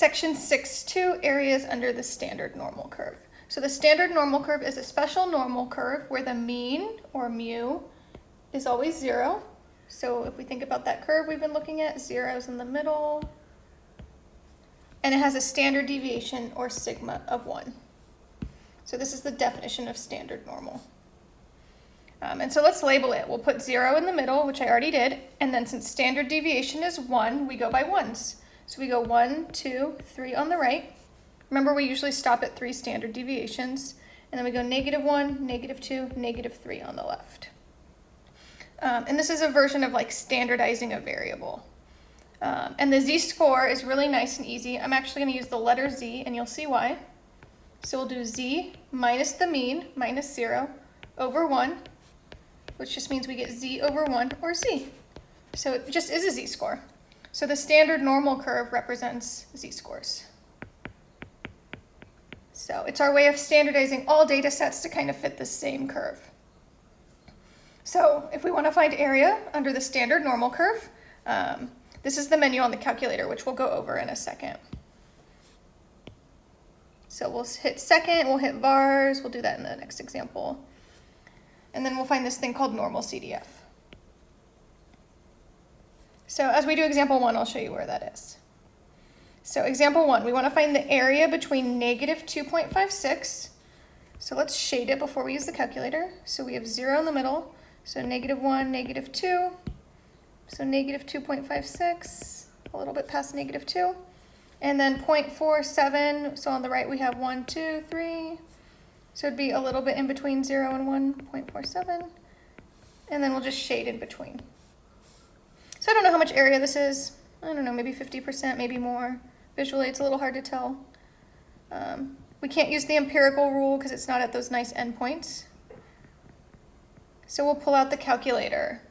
Section 6.2, areas under the standard normal curve. So the standard normal curve is a special normal curve where the mean, or mu, is always zero. So if we think about that curve we've been looking at, zero's in the middle. And it has a standard deviation, or sigma, of one. So this is the definition of standard normal. Um, and so let's label it. We'll put zero in the middle, which I already did. And then since standard deviation is one, we go by ones. So we go one, two, three on the right. Remember, we usually stop at three standard deviations. And then we go negative one, negative two, negative three on the left. Um, and this is a version of like standardizing a variable. Um, and the z-score is really nice and easy. I'm actually going to use the letter z, and you'll see why. So we'll do z minus the mean, minus 0, over 1, which just means we get z over 1, or z. So it just is a z-score. So the standard normal curve represents z-scores. So it's our way of standardizing all data sets to kind of fit the same curve. So if we want to find area under the standard normal curve, um, this is the menu on the calculator, which we'll go over in a second. So we'll hit second, we'll hit vars, we'll do that in the next example. And then we'll find this thing called normal CDF. So as we do example one, I'll show you where that is. So example one, we want to find the area between negative 2.56. So let's shade it before we use the calculator. So we have zero in the middle. So negative one, negative two. So negative 2.56, a little bit past negative two. And then 0.47, so on the right we have one, two, three. So it'd be a little bit in between zero and 1.47. And then we'll just shade in between. So I don't know how much area this is. I don't know, maybe 50%, maybe more. Visually, it's a little hard to tell. Um, we can't use the empirical rule because it's not at those nice endpoints. So we'll pull out the calculator.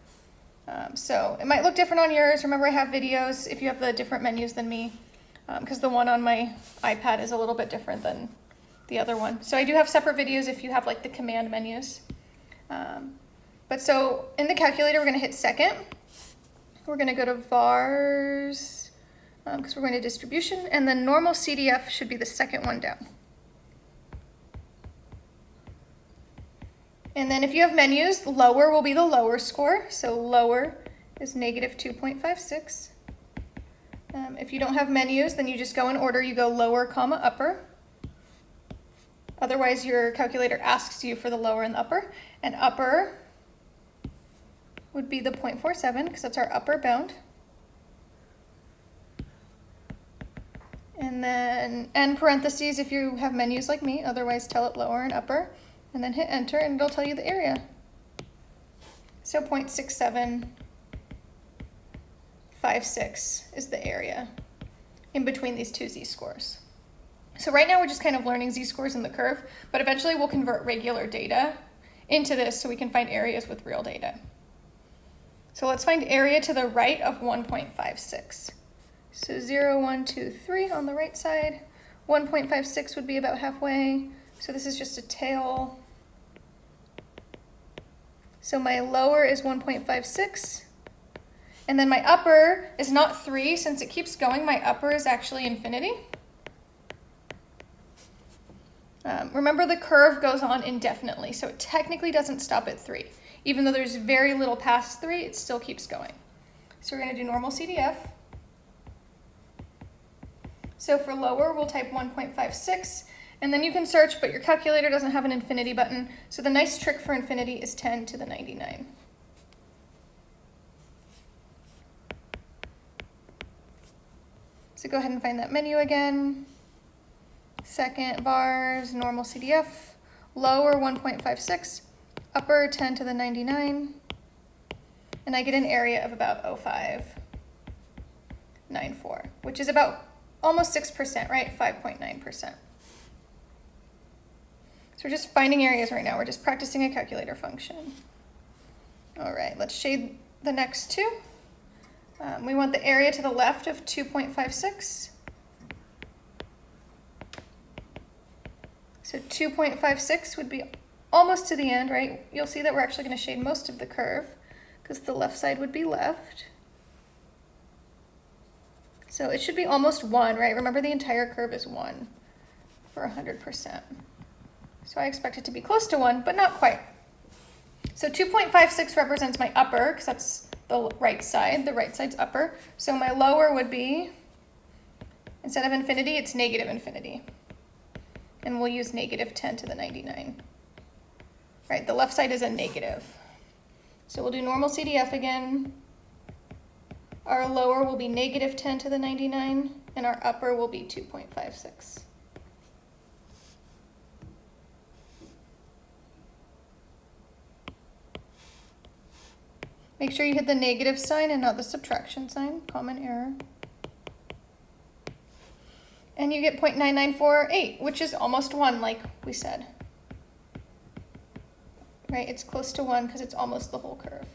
Um, so it might look different on yours. Remember, I have videos if you have the different menus than me, because um, the one on my iPad is a little bit different than the other one. So I do have separate videos if you have like the command menus. Um, but so in the calculator, we're going to hit second. We're going to go to vars, because um, we're going to distribution, and then normal CDF should be the second one down. And then if you have menus, lower will be the lower score. So lower is negative 2.56. Um, if you don't have menus, then you just go in order. You go lower, comma, upper. Otherwise, your calculator asks you for the lower and the upper. And upper would be the 0.47 because that's our upper bound. And then end parentheses if you have menus like me, otherwise tell it lower and upper. And then hit enter and it'll tell you the area. So 0.6756 is the area in between these two z-scores. So right now we're just kind of learning z-scores in the curve, but eventually we'll convert regular data into this so we can find areas with real data. So let's find area to the right of 1.56. So 0, 1, 2, 3 on the right side. 1.56 would be about halfway. So this is just a tail. So my lower is 1.56. And then my upper is not 3. Since it keeps going, my upper is actually infinity. Um, remember the curve goes on indefinitely, so it technically doesn't stop at 3. Even though there's very little past three, it still keeps going. So we're gonna do normal CDF. So for lower, we'll type 1.56, and then you can search, but your calculator doesn't have an infinity button, so the nice trick for infinity is 10 to the 99. So go ahead and find that menu again. Second vars, normal CDF, lower 1.56, upper 10 to the 99, and I get an area of about 0594, which is about almost 6%, right? 5.9%. So we're just finding areas right now. We're just practicing a calculator function. All right, let's shade the next two. Um, we want the area to the left of 2.56. So 2.56 would be almost to the end, right? You'll see that we're actually going to shade most of the curve because the left side would be left. So it should be almost one, right? Remember the entire curve is one for 100%. So I expect it to be close to one, but not quite. So 2.56 represents my upper, because that's the right side. The right side's upper. So my lower would be, instead of infinity, it's negative infinity. And we'll use negative 10 to the 99. Right, the left side is a negative. So we'll do normal CDF again. Our lower will be negative 10 to the 99, and our upper will be 2.56. Make sure you hit the negative sign and not the subtraction sign, common error. And you get 0.9948, which is almost 1, like we said. Right, it's close to 1 because it's almost the whole curve.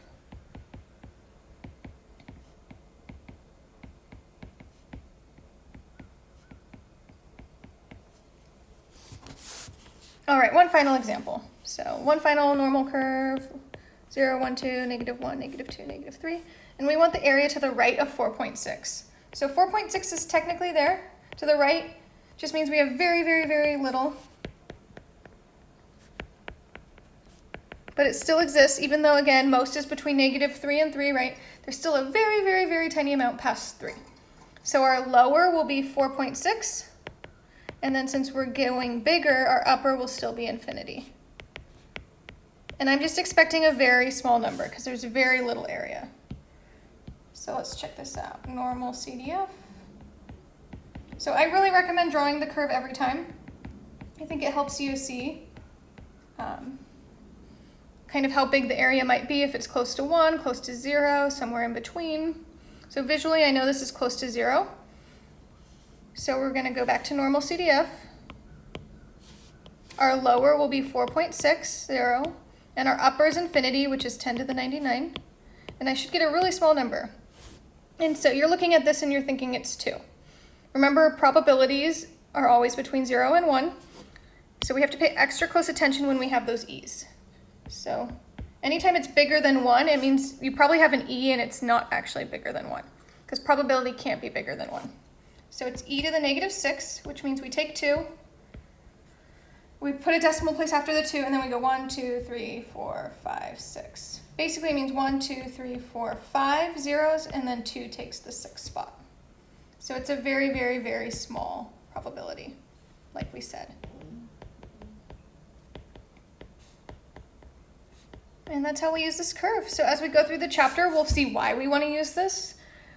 All right, one final example. So one final normal curve, 0, 1, 2, negative 1, negative 2, negative 3. And we want the area to the right of 4.6. So 4.6 is technically there. To the right just means we have very, very, very little. But it still exists, even though, again, most is between negative 3 and 3, right? There's still a very, very, very tiny amount past 3. So our lower will be 4.6. And then since we're going bigger, our upper will still be infinity. And I'm just expecting a very small number because there's very little area. So let's check this out. Normal CDF. So I really recommend drawing the curve every time. I think it helps you see um, kind of how big the area might be if it's close to one, close to zero, somewhere in between. So visually, I know this is close to zero. So we're gonna go back to normal CDF. Our lower will be 4.60, and our upper is infinity, which is 10 to the 99. And I should get a really small number. And so you're looking at this and you're thinking it's 2. Remember, probabilities are always between 0 and 1. So we have to pay extra close attention when we have those e's. So anytime it's bigger than 1, it means you probably have an e and it's not actually bigger than 1. Because probability can't be bigger than 1. So it's e to the negative 6, which means we take 2, we put a decimal place after the 2, and then we go one, two, three, four, five, six. Basically it means one, two, three, four, five zeros, and then 2 takes the 6th spot. So it's a very, very, very small probability, like we said. And that's how we use this curve. So as we go through the chapter, we'll see why we want to use this.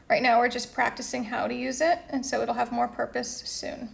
Right now we're just practicing how to use it, and so it'll have more purpose soon.